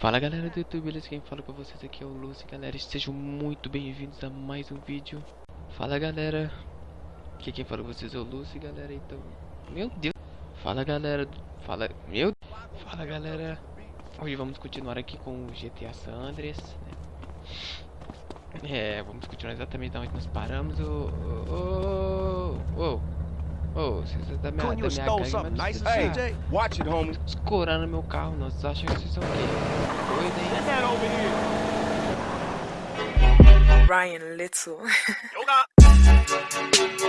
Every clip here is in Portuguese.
Fala galera do YouTube, beleza? Quem fala com vocês aqui é o Lúcio, galera, sejam muito bem-vindos a mais um vídeo Fala galera, aqui quem fala com vocês é o Lúcio, galera, então, meu Deus Fala galera, fala, meu Fala galera, hoje vamos continuar aqui com o GTA San Andreas né? É, vamos continuar exatamente onde nós paramos, ô, ô, ô, ô Ô, vocês da minha, da minha gangue, mas hey, watch it, homie. escorando meu carro. Vocês acham que vocês são o quê? Get that over here. Ryan Little.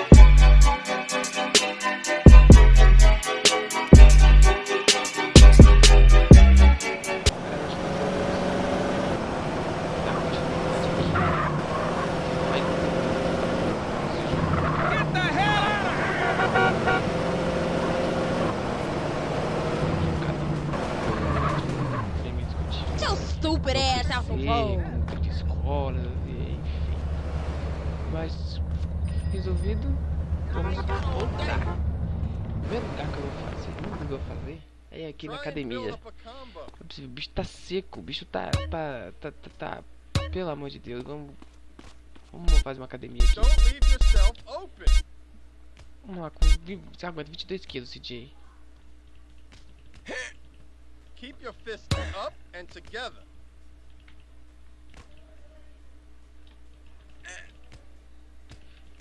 stupid ass out the road. De escola, enfim. Mas, resolvido, vamos voltar. O primeiro lugar que eu vou fazer, o que eu vou fazer é aqui na academia. O bicho tá seco, o bicho tá, tá, tá, tá, tá pelo amor de Deus, vamos, vamos fazer uma academia aqui. Vamos lá, com, você aguenta 22 quilos, CJ. Keep your fists up and together.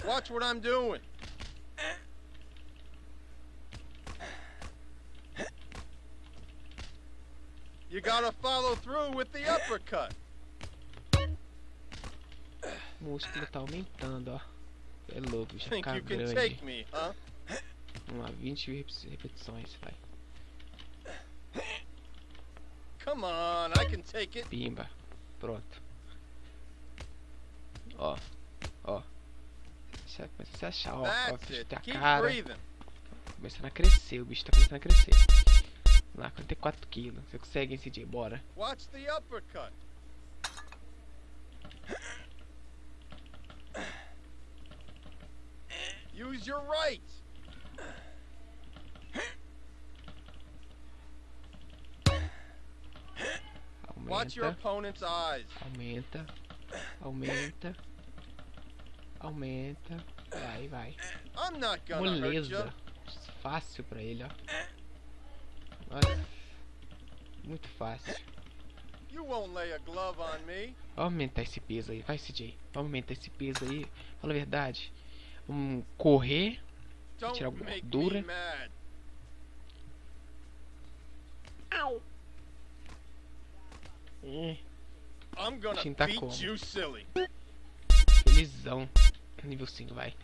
Watch what I'm doing. You gotta follow through with the uppercut. Músculo tá aumentando, ó. É louco, já Think you grande. take me, huh? Vamos lá, 20 repetições, vai. Come on, I can take it. Pimba. Pronto. Ó começa a se achar, ó, ó tem a cara. Começando a crescer, o bicho tá começando a crescer. Vamos lá, 44 quilos. Você consegue, esse dia, bora. Watch the uppercut. Use your right. Aumenta. Watch your opponent's eyes. Aumenta. Aumenta. Aumenta. Vai, vai. Moleza. Fácil pra ele, ó. Nossa. Muito fácil. Vamos aumentar esse peso aí. Vai, CJ. Vamos aumentar esse peso aí. Fala a verdade. Vamos correr. Tirar alguma gordura. Au. É. I'm gonna tá beat you silly. Felizão. Nível 5, vai.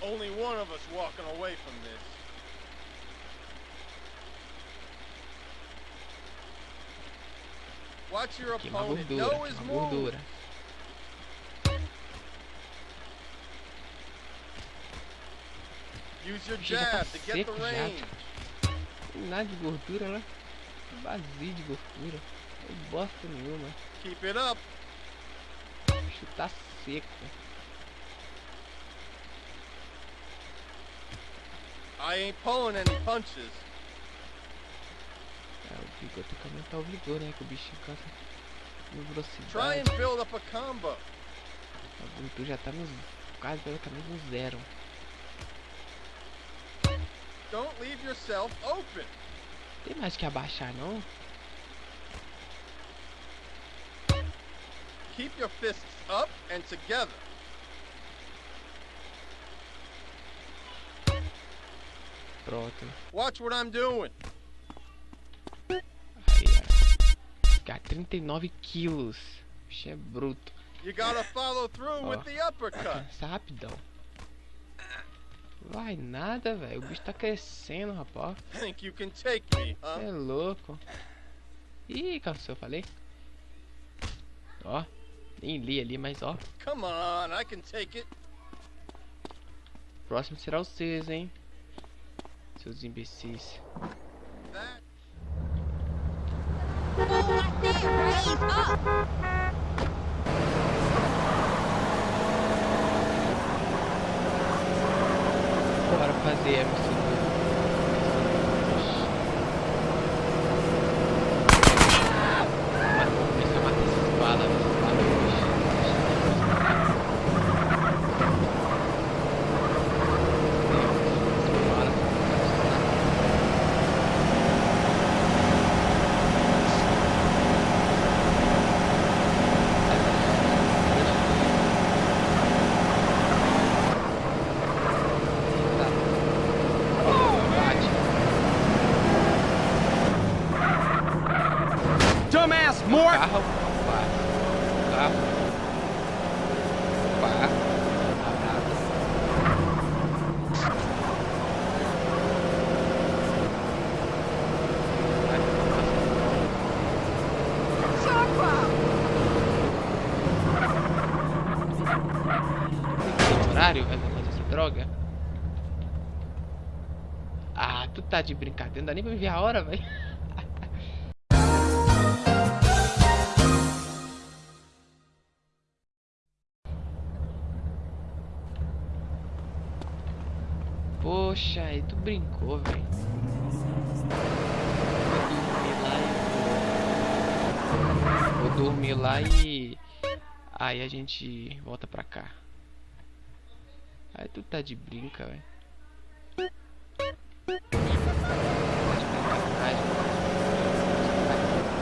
Only one of us walking away from this. Watch your opponent. Gordura, know his gordura. Use your jab to get the range. Nada de gordura, né? Vazio de gordura. Não bosta nenhuma. Keep it up bicho tá seco. I ain't pulling any punches. É, o tem que aumentar o vigor, né? Que o bicho cansa no velocidade. Try and build up a combo. O Bluetooth já tá nos quase praticamente no zero. Don't leave yourself open. Tem mais que abaixar, não? Keep your fists up and together. Pronto. Watch what I'm doing. Ó. 39 quilos. Bicho é bruto. You gotta follow through with the uppercut. Vai rapidão. Vai nada, velho. O bicho tá crescendo, rapaz. Think you can take me, huh? É louco. Ih, cansou, falei. Ó. Nem li ali, mas ó. Come on, I can take it. Próximo será vocês, hein? Seus imbecis. Bora fazer a missão. ass, O Mort! carro, pá. O carro. Pá. Parada. Essa droga? Ah, tu tá de brincadeira, não dá nem pra me ver a hora, velho. Poxa, aí tu brincou, velho. Vou dormir lá e. Vou dormir lá e. Aí a gente volta pra cá. Aí tu tá de brinca, velho. Tá de brincadeira.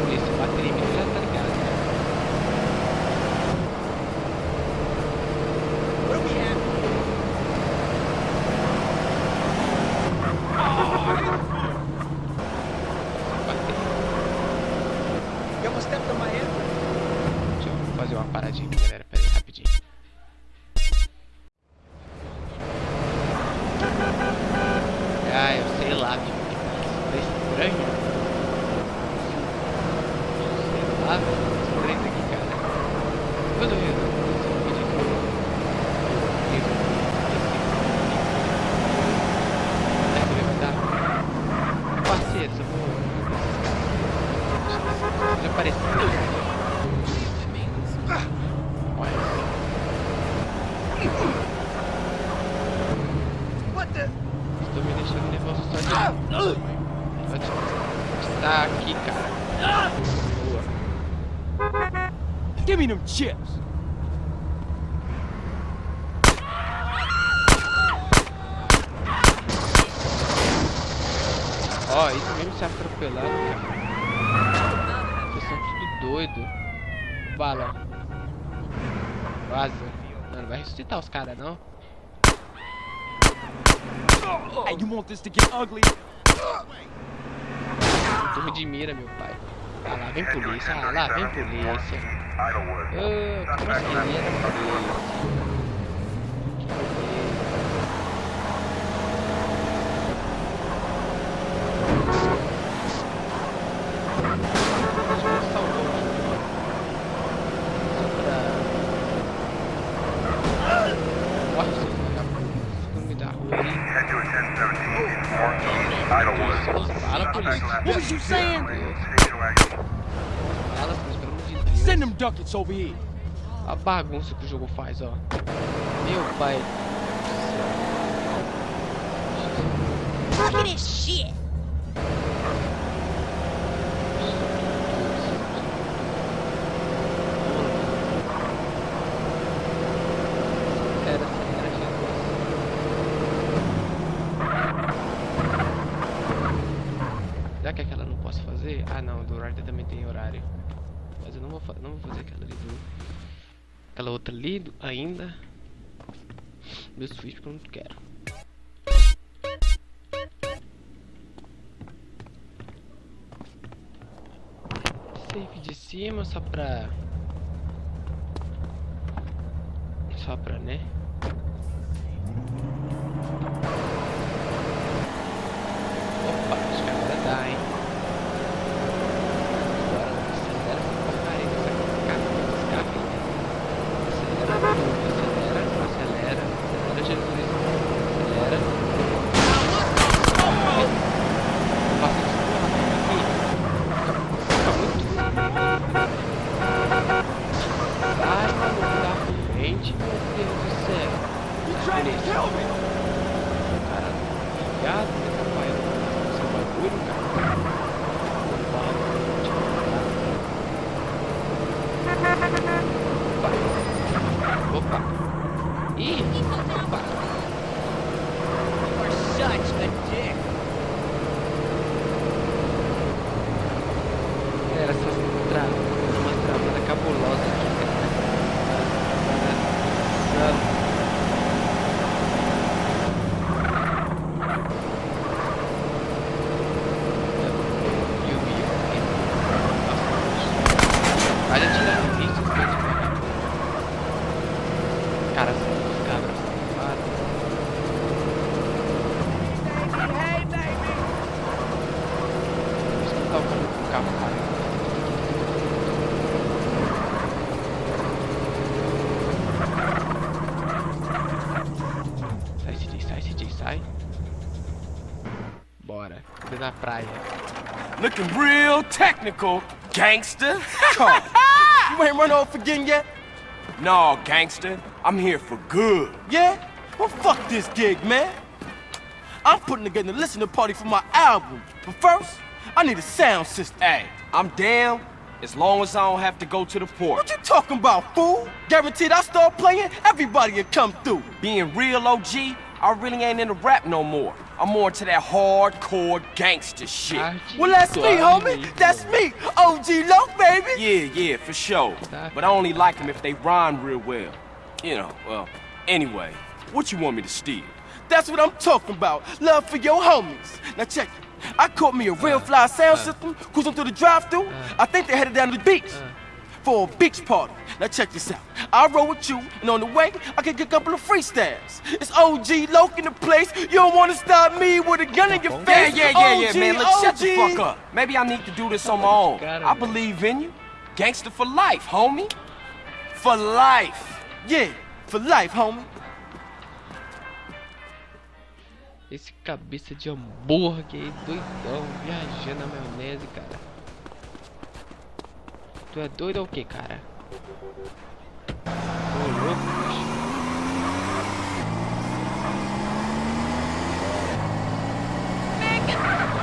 Polícia bater em mim já tá ligado, né? Where we at? Bater. You almost stepped on my head. Deixa eu fazer uma paradinha aqui, galera. Pera aí, rapidinho. Ah, eu sei lá, tipo, tá estranho. Sei lá, velho. Estranho isso aqui, cara. Depois eu resolvo esse vídeo aqui. Eu resolvo esse Essa vai dar. Parceiro, eu vou. Já apareceu. Olha. What the? Estou me deixando nervoso só de. Pode estar aqui, cara. Boa. Give me them chips. Ó, isso mesmo se atropelando, cara. Vocês são tudo doido. Bala. Vaza. Não, não vai ressuscitar os caras, não. Hey, you want this to get ugly? Turma de mira, meu pai. Ah, lá vem polícia. Ah, lá vem polícia. Ah, como assim? Era polícia. Que beleza. Deixa eu salvar o vídeo. Só pra... Morre, seus vagabundos. Nome da rua aí. Fala, polícia. What was you saying? Fala, polícia, pelo amor de Deus. Send them ducats over here. A bagunça que o jogo faz, ó. Meu pai. Look at this shit. Era, era Jesus. Já que aquela eu não posso fazer? Ah não, do Rider também tem horário. Mas eu não vou, fa- não vou fazer aquela ali do. Aquela outra ali ainda. Meu Switch porque eu não quero. Save de cima só pra. Só pra, né? Technical, gangster. Come. you ain't run off again yet? No, gangster. I'm here for good. Yeah? Well, fuck this gig, man. I'm putting together a listening party for my album. But first, I need a sound system. Hey, I'm down as long as I don't have to go to the port. What you talking about, fool? Guaranteed I start playing, everybody will come through. Being real OG, I really ain't into rap no more. I'm more into that hardcore gangster shit. Well, that's me, homie. That's me. OG Low, baby. Yeah, yeah, for sure. But I only like them if they rhyme real well. You know, well, anyway, what you want me to steal? That's what I'm talking about. Love for your homies. Now check it. I caught me a real fly sound system cruising through the drive-through. I think they headed down to the beach for a beach party. Now check this out. I roll with you, and on the way, I can get a couple of freestyles. It's OG Loke in the place. You don't want to stop me with a gun in your face. yeah, yeah, yeah, OG, man. Look, shut the fuck up. Maybe I need to do this on my own. I believe in you. Gangster for life, homie. For life. Yeah, for life, homie. Esse cabeça de hambúrguer aí, doidão, viajando na maionese, cara. Tu é doido ou o que, cara? Ô louco, bicho. Aqui.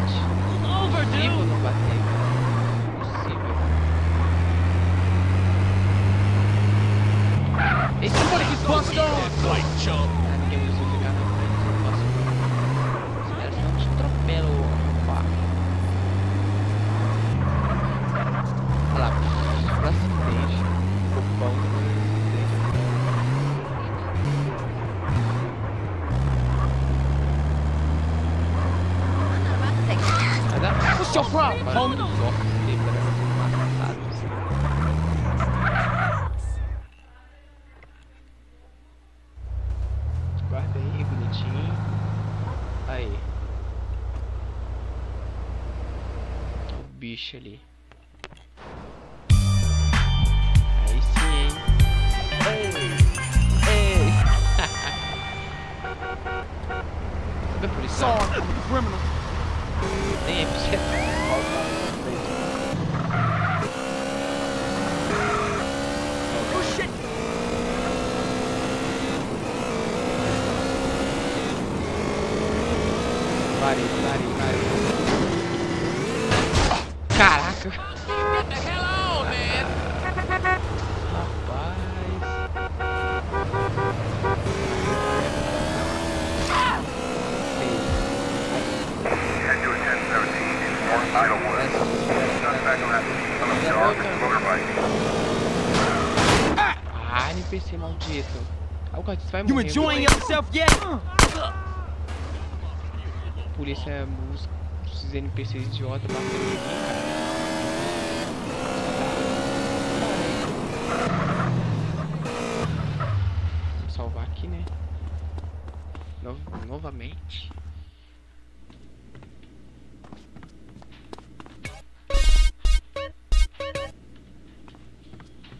Bate. Impossível não bater, cara. Impossível. Esse cara que bosta! Ah, ninguém precisa ficar na frente, eu não posso não. Os caras não te atropelam, opa. Olha lá, pra acidente. Cupom do Vai dar What's your problem, Para homie? os ossos quebrando, matados. Guarda aí, bonitinho. Aí. Ali. Aí sim, hein? Ei! Ei! I'm a criminal. Nem é você. Oh shit. Parei. Caraca! Head to a 1017 in North Idlewood. Suspect on that scene on a dark motorbike. Ah, NPC maldito. Ah, o Cortes vai You enjoying viu? yourself yet? Polícia, os, esses NPCs idiota batendo em mim, cara. Vou salvar aqui, né? No- novamente.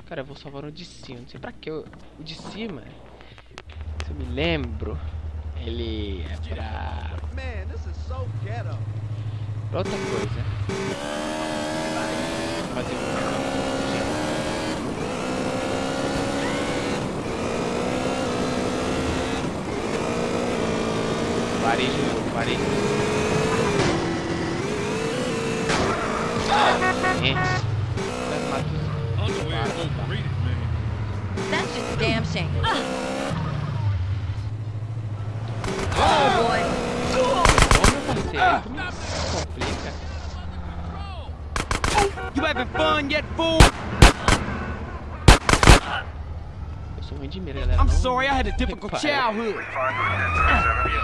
Cara, eu vou salvar o de cima. Não sei pra que. O de cima, me lembro, ele é pra, Man, this is so ghetto. pra outra coisa. Fazer um. Varejo, varejo. É. That's just a damn shame. You having fun yet, fool? Eu sou ruim de mira, galera. I'm não- sorry, I had a difficult childhood. Respond to a 1037.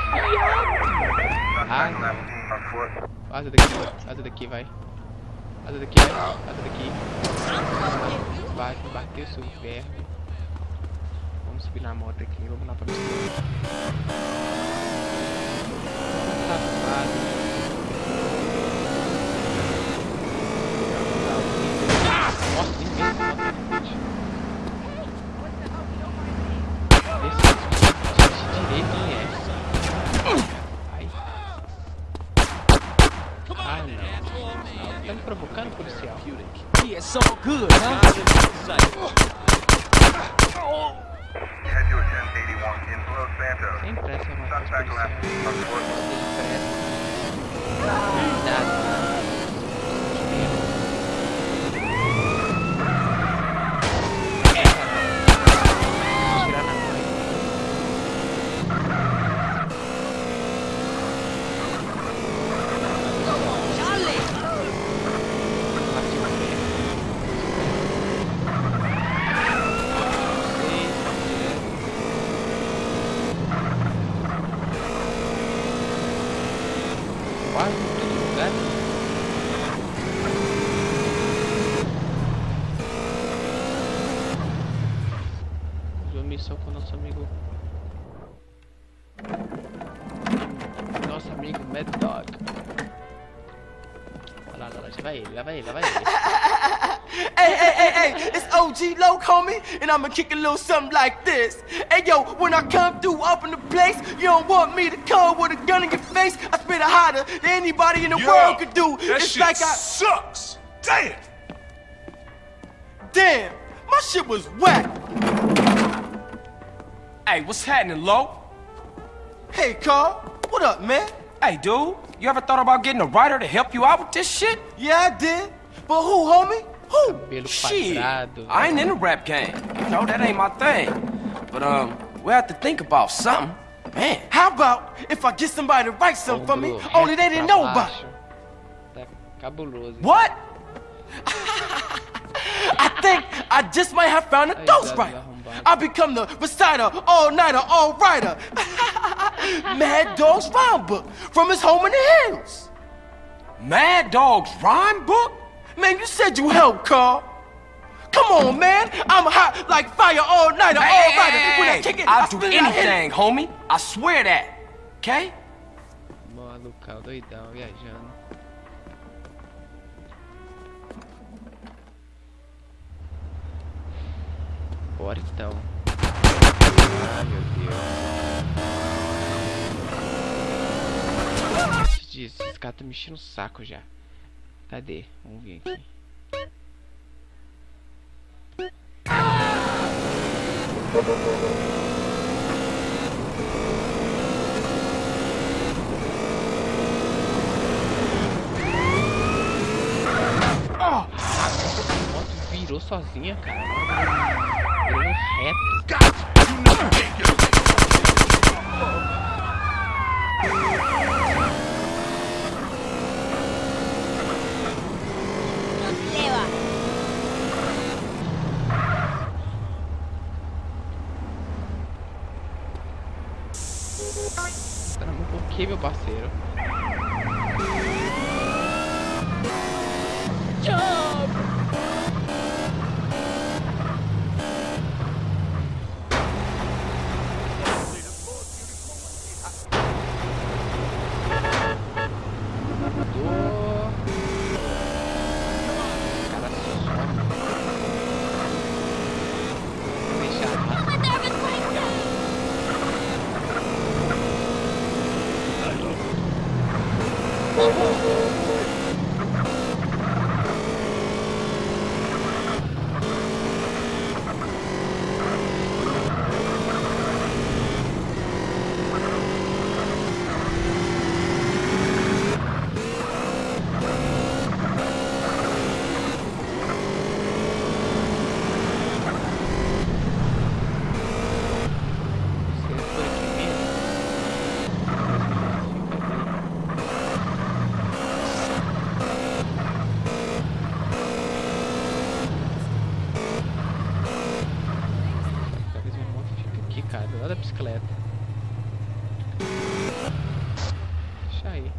Suspect on that scene on foot. Vaza daqui, vaza daqui, vai. Vaza daqui, vai. Vaza daqui. Vai, bateu seu verbo. Vamos subir na moto aqui, vamos lá pra missão. Amen. Lá, já vai ele, lá vai ele, lá vai ele. Hey, hey, hey, hey, it's OG Loc, homie, and I'ma kick a little something like this. Hey, yo, when I come through up in the place, you don't want me to come with a gun in your face. I spit it hotter than anybody in the Yo, world could do. That it's shit like I. sucks. Damn. Damn, my shit was whack. Hey, what's happening, Lo? Hey, Carl, what up, man? Hey, dude, you ever thought about getting a writer to help you out with this shit? Yeah, I did. But who, homie? Who? Cabelo Shit. I ain't in the rap game. You know, that ain't my thing. But, um, we have to think about something. Man, How about if I get somebody to write something for me, only they didn't know about it? baixo. Tá cabuloso. what? I think I just might have found a Aí, ghostwriter. Zé arrombado. I become the reciter, all-nighter, all-writer. Mad Dog's rhyme book from his home in the hills. Mad Dog's rhyme book? Man, you said you helped, Carl. Come on, man. I'm hot like fire all-nighter, all-writer. When I kick it, I I'll do spit it, I anything, homie. I swear that. Okay? Malucão, doidão, viajando. Bora então. Ai meu Deus. Te disse, Esses caras estão o saco já. Cadê? Vamos ver aqui. A moto virou sozinha, cara. Da bicicleta. Deixa aí.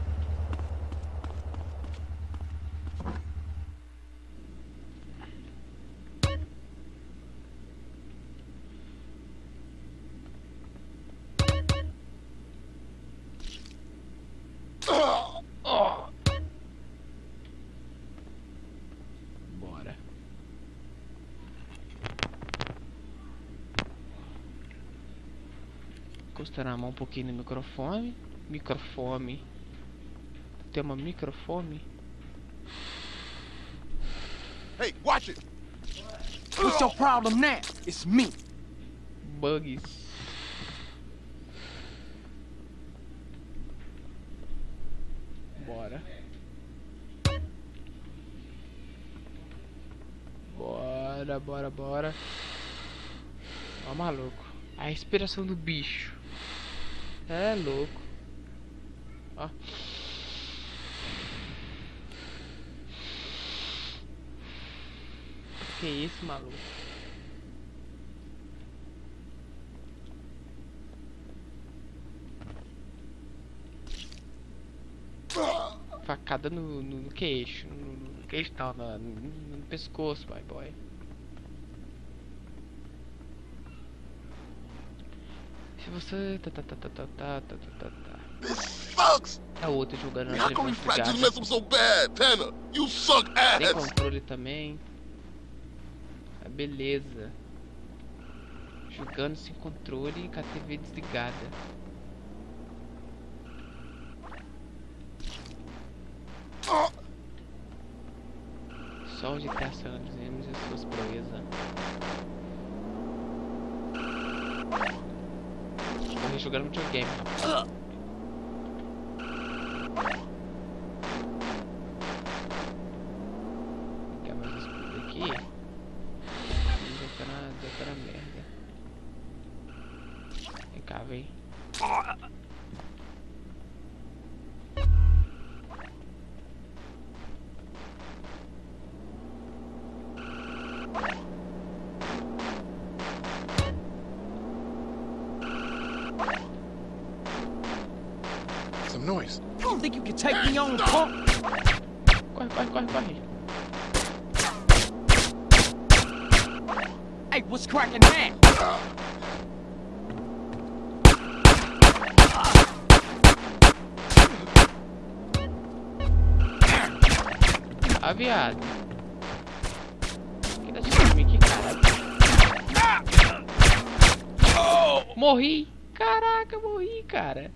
Bora. Encostar a mão um pouquinho no microfone. Microfone. Tem uma microfone? Hey, watch it. What's your problem now? It's me. Bugs. Bora. Bora, bora, bora. Ó, maluco. A respiração do bicho. É louco. Ó. Que isso, maluco? Facada no, no, no queixo. No, no queixo não, no, no, pescoço, my boy. Se você. Tá, tá, tá, tá, tá, tá, tá, tá, tá. This sucks! É o outro jogando na so bad? Tanner, you suck Tem ass! controle também. Ah, beleza. Jogando sem controle e com a TV desligada. Só o GTA San Andreas e as suas proezas. Jogando videogame, Ah, viado. Quem tá em mim aqui, cara? Morri! Caraca, morri, cara.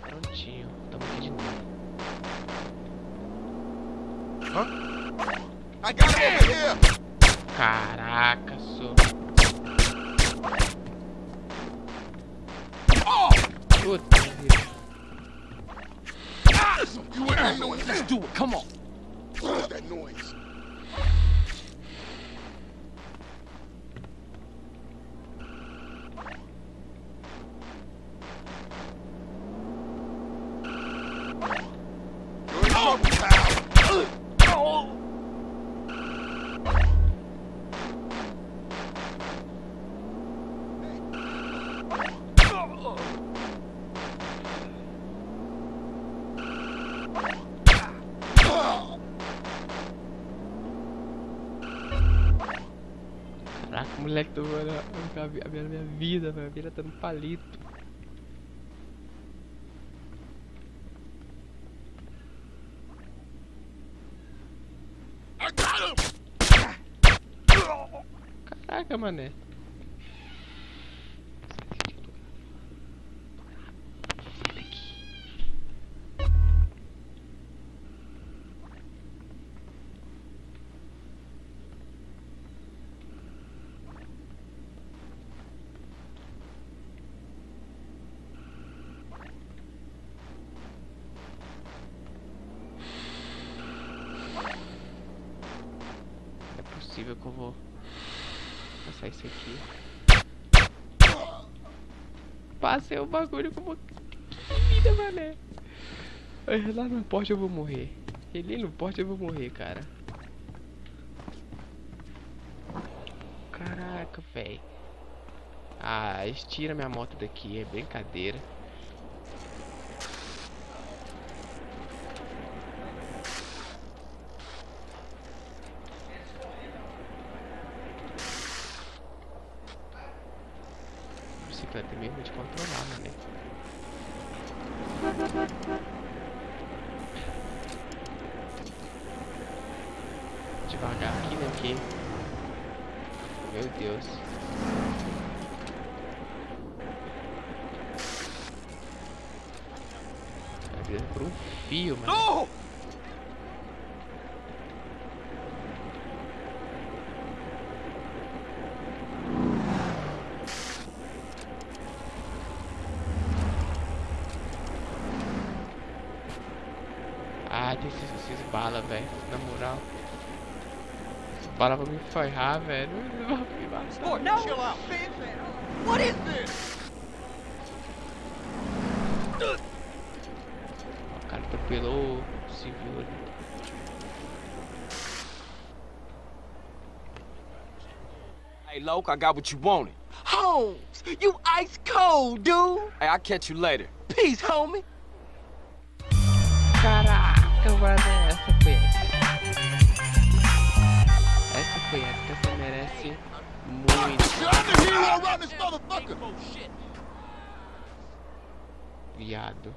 Prontinho, tamo aqui de novo. I over here! Caraca, sou. Puta vida. That noise. Let's do it, come on. What is that noise? moleque do mano a minha vida, velho. vida tá no palito. Caraca, mané. Passei o bagulho como que vida, mané. Lá no porte eu vou morrer. Ali no porte eu vou morrer, cara. Caraca, velho. Ah, estira minha moto daqui, é brincadeira. Bicicleta é mesmo de controlar, né? Devagar aqui, né? Porque... Meu Deus. Tá virando por um fio, mano. No! Tem esses, esses balas, velho. Na moral. Esses balas vão me ferrar, velho. Matar. Chill out. What is this? O cara atropelou o civil ali. Hey, Loke, I got what you wanted. Holmes, you ice cold, dude. Hey, I'll catch you later. Peace, homie. Caraca, essa foi épica. Essa foi essa você merece muito. Viado.